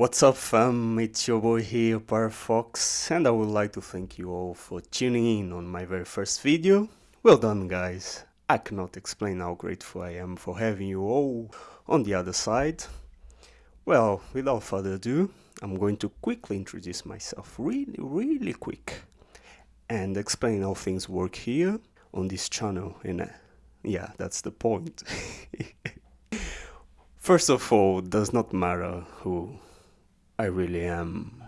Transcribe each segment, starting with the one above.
What's up fam, it's your boy here, Parafox, and I would like to thank you all for tuning in on my very first video. Well done guys, I cannot explain how grateful I am for having you all on the other side. Well, without further ado, I'm going to quickly introduce myself, really, really quick, and explain how things work here on this channel, and uh, yeah, that's the point. First of all, does not matter who I really am.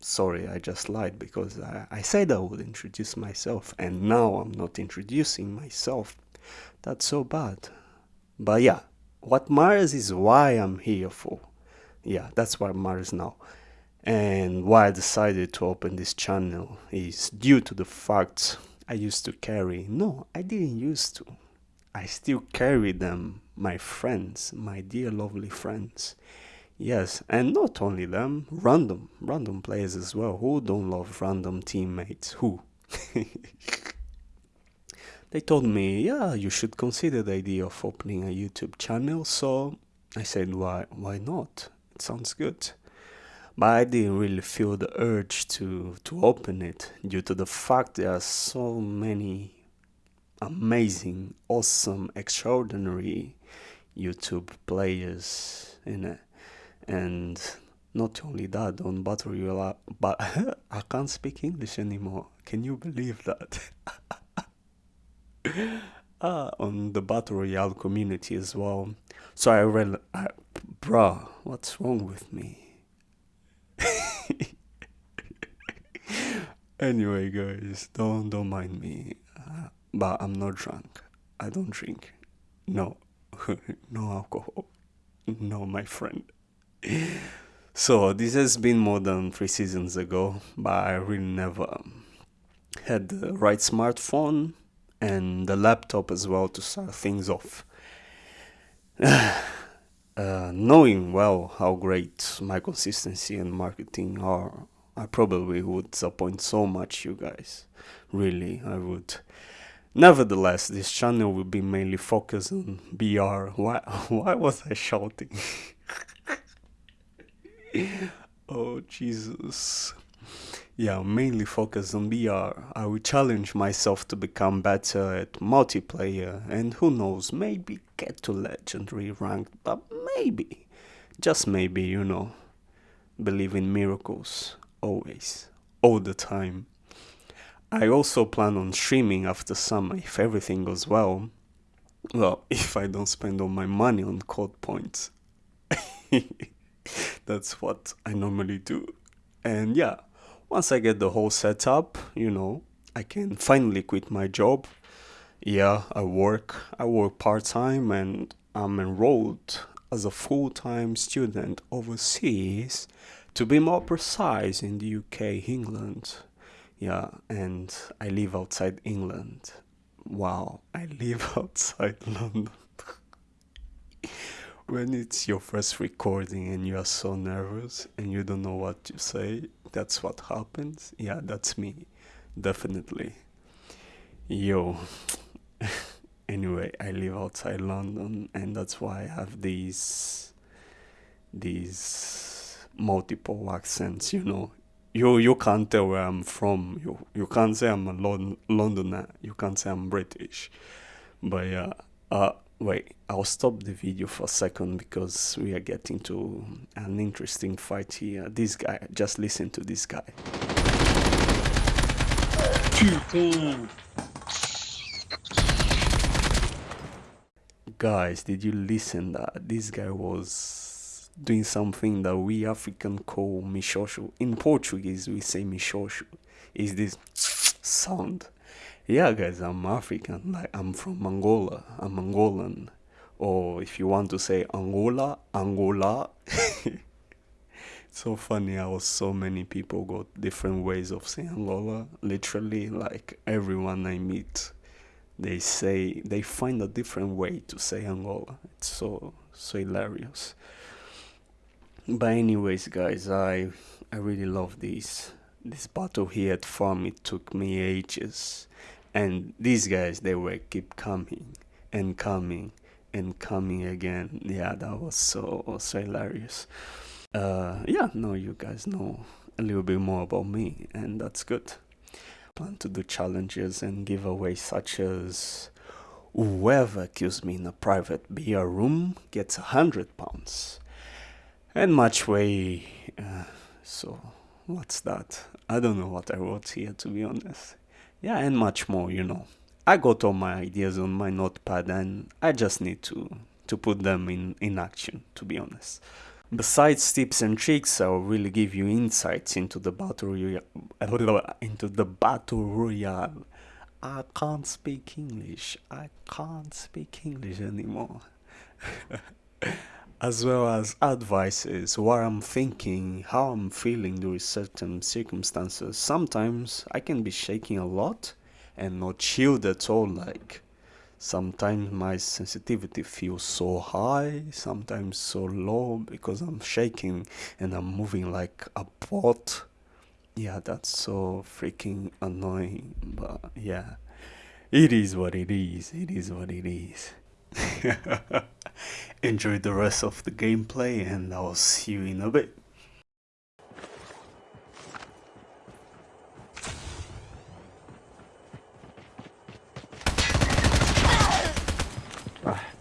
Sorry, I just lied because I, I said I would introduce myself and now I'm not introducing myself. That's so bad. But yeah, what matters is why I'm here for. Yeah, that's what matters now. And why I decided to open this channel is due to the fact I used to carry. No, I didn't used to. I still carry them, my friends, my dear lovely friends. Yes, and not only them, random, random players as well. Who don't love random teammates? Who? they told me, yeah, you should consider the idea of opening a YouTube channel. So I said, why, why not? It sounds good. But I didn't really feel the urge to, to open it due to the fact there are so many amazing, awesome, extraordinary YouTube players in it and not only that on battle royale but i can't speak english anymore. Can you believe that? Ah, on the battle royale community as well. So i read I, bruh what's wrong with me? Anyway guys don't don't mind me. Uh, but i'm not drunk. I don't drink. No. No alcohol. No my friend so this has been more than three seasons ago, but I really never had the right smartphone and the laptop as well to start things off. uh, knowing well how great my consistency and marketing are, I probably would disappoint so much you guys. Really, I would. Nevertheless, this channel will be mainly focused on BR. Why, why was I shouting? oh Jesus. Yeah, mainly focus on BR. I will challenge myself to become better at multiplayer and who knows, maybe get to legendary rank, but maybe, just maybe, you know. Believe in miracles, always, all the time. I also plan on streaming after summer if everything goes well. Well, if I don't spend all my money on code points. That's what I normally do. And yeah, once I get the whole setup, you know, I can finally quit my job. Yeah, I work. I work part-time and I'm enrolled as a full-time student overseas to be more precise in the UK, England. Yeah, and I live outside England. Wow, I live outside London when it's your first recording and you are so nervous and you don't know what to say, that's what happens. Yeah, that's me. Definitely. Yo. anyway, I live outside London and that's why I have these these multiple accents, you know. You you can't tell where I'm from. You you can't say I'm a Lon Londoner. You can't say I'm British. But yeah, uh Wait, I'll stop the video for a second because we are getting to an interesting fight here. This guy, just listen to this guy. Guys, did you listen that this guy was doing something that we African call mishoshu. In Portuguese, we say mishoshu. Is this sound? Yeah guys i'm african like i'm from angola. I'm angolan. Or if you want to say angola angola. So funny how so many people got different ways of saying angola. Literally like everyone i meet they say they find a different way to say angola. It's so so hilarious. But anyways guys i i really love this this battle here at farm it took me ages and these guys they were keep coming and coming and coming again yeah that was so so hilarious uh, yeah, now you guys know a little bit more about me, and that's good. Plan to do challenges and giveaways such as whoever kills me in a private BR room gets a hundred pounds, and much way. Uh, so, what's that? I don't know what I wrote here to be honest. Yeah, and much more, you know. I got all my ideas on my notepad and I just need to to put them in, in action, to be honest. Besides tips and tricks, I will really give you insights into the battle royale, into the battle royale. I can't speak English. I can't speak English anymore. as well as advices, what I'm thinking, how I'm feeling during certain circumstances. Sometimes I can be shaking a lot and not chilled at all, like Sometimes my sensitivity feels so high, sometimes so low because I'm shaking and I'm moving like a pot. Yeah, that's so freaking annoying, but yeah, it is what it is. It is what it is. Enjoy the rest of the gameplay, and I'll see you in a bit.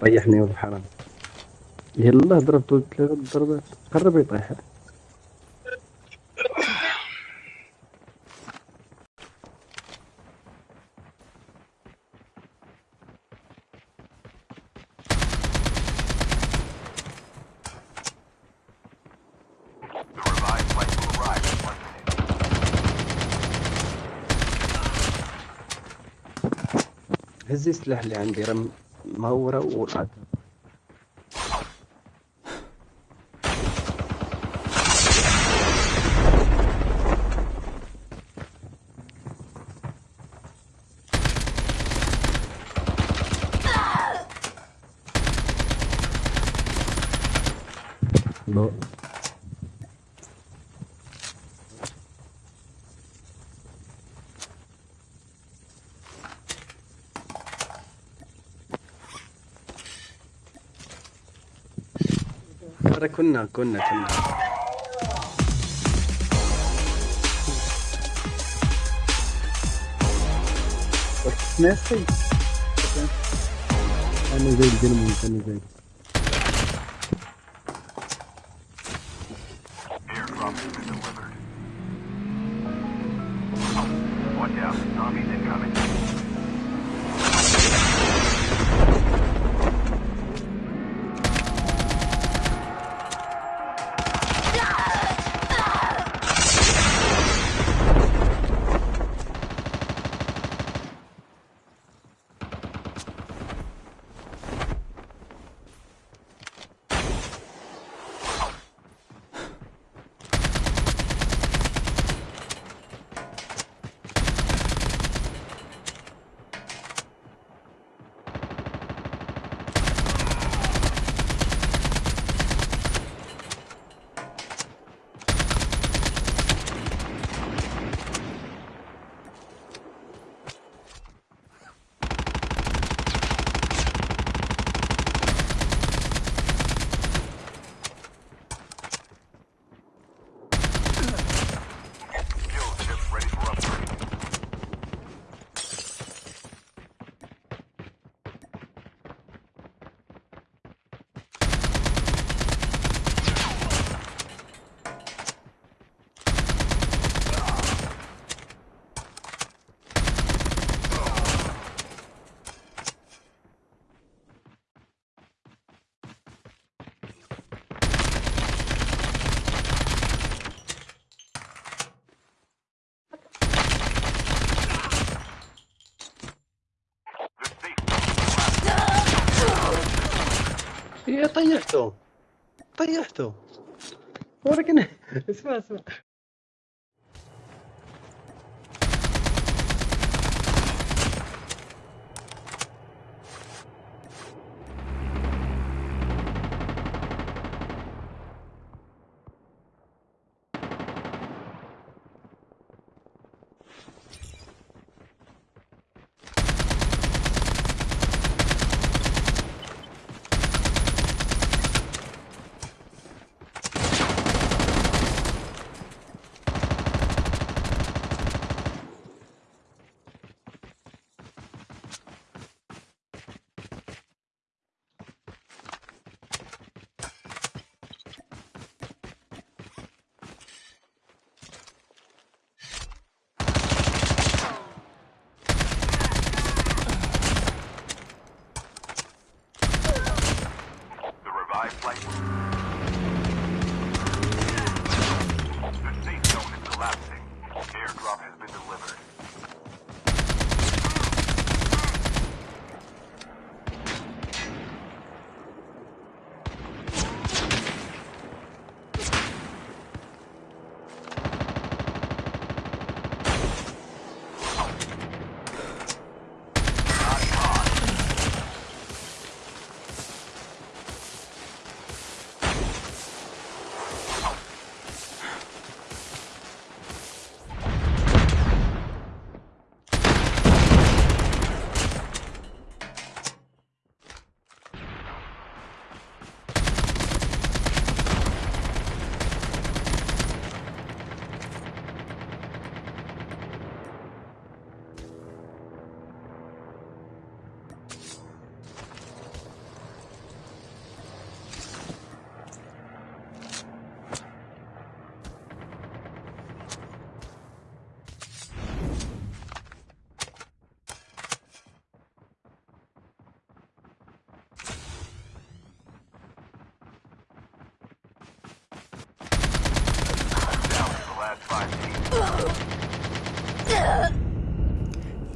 طيحني ولد حرام يلا ضربته ثلاث ضربات قرب يطيح هزي السلاح اللي عندي رم مهورة والعدل ترى كنا كنا كنا Messi. أنا زي الجنمون أنا زي Pare esto! Parece esto! Ahora que no es fácil!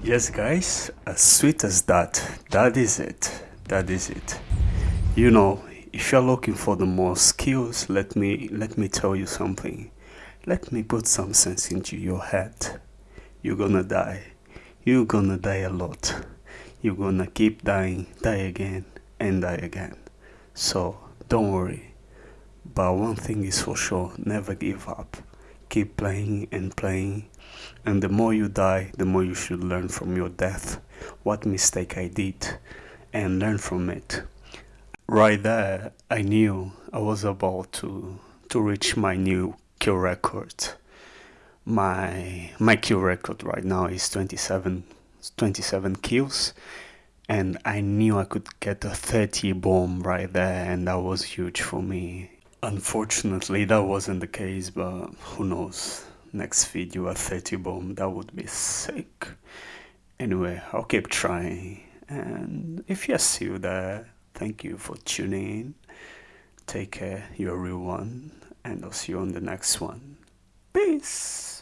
Yes, guys, as sweet as that, that is it. That is it. You know, if you're looking for the more skills, let me let me tell you something. Let me put some sense into your head. You're gonna die. You're gonna die a lot. You're gonna keep dying, die again, and die again. So don't worry. But one thing is for sure, never give up. Keep playing and playing. And the more you die, the more you should learn from your death. What mistake I did and learn from it. Right there, I knew I was about to to reach my new kill record. My my kill record right now is 27 27 kills and I knew I could get a 30 bomb right there and that was huge for me. Unfortunately that wasn't the case but who knows next video a 30 bomb that would be sick. Anyway I'll keep trying and if you're still there thank you for tuning in. Take care, you're a real one and I'll see you on the next one. Peace!